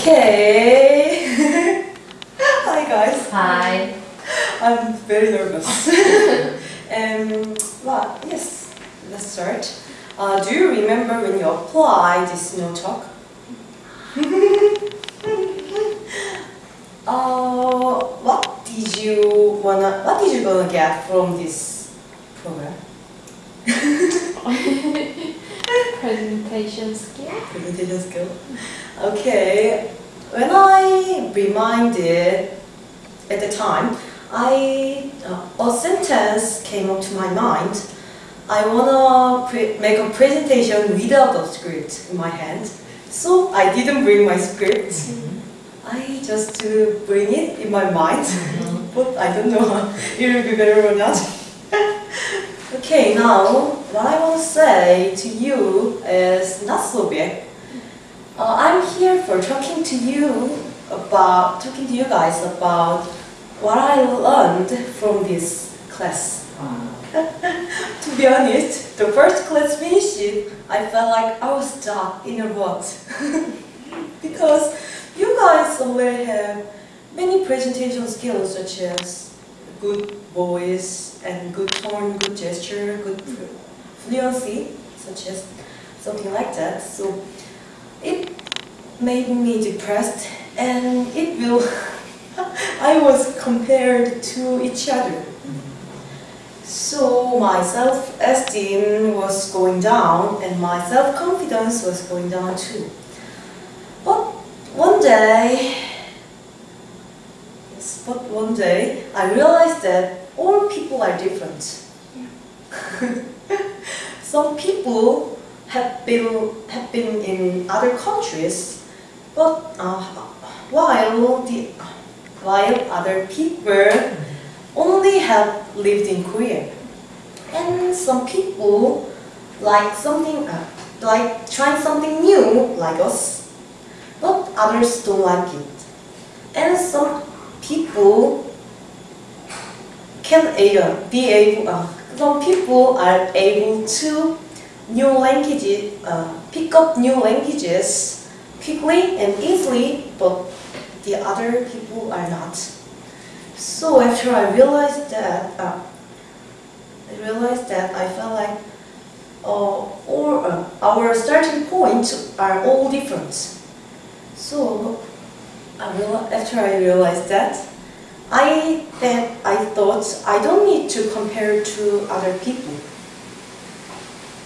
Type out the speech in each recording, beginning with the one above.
Okay. Hi guys. Hi. I'm very nervous. um, well, yes, let's start. Uh, do you remember when you applied this no talk? uh, what did you wanna? What did you gonna get from this program? Presentation skill. Presentation skill. Okay. When I reminded at the time, I uh, a sentence came up to my mind. I wanna pre make a presentation without a script in my hand, so I didn't bring my script. I just uh, bring it in my mind, but I don't know it will be better or not. Okay, now what I want to say to you is not so. Uh, I'm here for talking to you about talking to you guys about what I learned from this class. to be honest, the first class finished, I felt like I was stuck in a rut. because you guys already have many presentation skills such as good voice and good tone, good gesture, good fluency, such as something like that. So it made me depressed and it will I was compared to each other. So my self-esteem was going down and my self-confidence was going down too. But one day, but one day I realized that all people are different. Some people have been have been in other countries, but uh, while the while other people only have lived in Korea, and some people like something uh, like trying something new like us, but others don't like it, and some people can uh, be able. Uh, some people are able to new languages, uh, pick up new languages quickly and easily, but the other people are not. So after I realized that, uh, I realized that I felt like uh, uh, our starting points are all different. So after I realized that, I that I thought I don't need to compare to other people.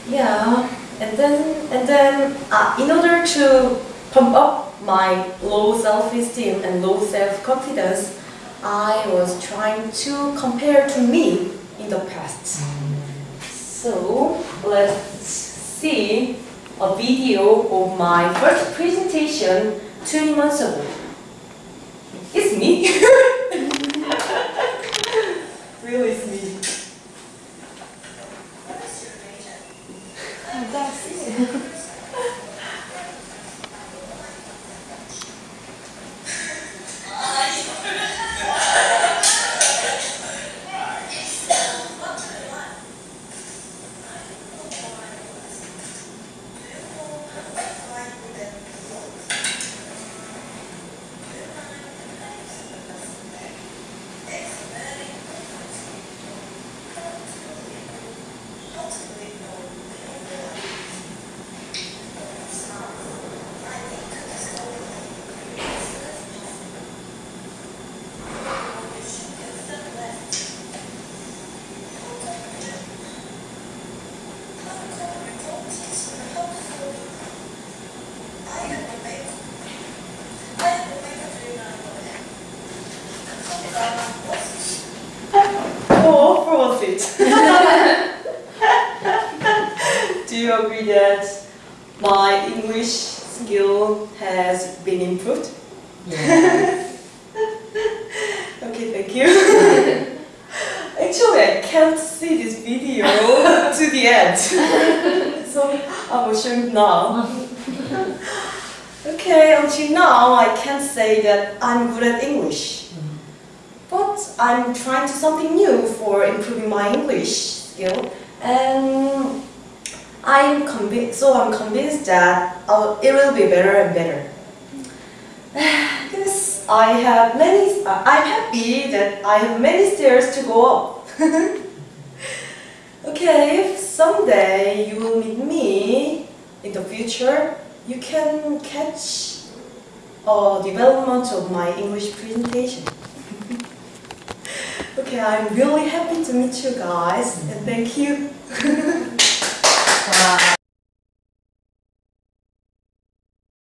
Yeah, and then and then uh, in order to pump up my low self-esteem and low self-confidence, I was trying to compare to me in the past. So let's see a video of my first presentation 20 months ago. It's me. really, it's me. Oh, that's it. Oh, profit. Do you agree that my English skill has been improved? Yeah. Okay, thank you. Actually, I can't see this video to the end. so I will show it now. Okay, until now, I can't say that I'm good at English. Mm-hmm. But I'm trying to something new for improving my English skill, and I'm convinced. So I'm convinced that uh, it will be better and better. Yes, I have many. Uh, I'm happy that I have many stairs to go up. okay, if someday you will meet me in the future, you can catch a development of my English presentation. okay, I'm really happy to meet you guys and thank you. 와.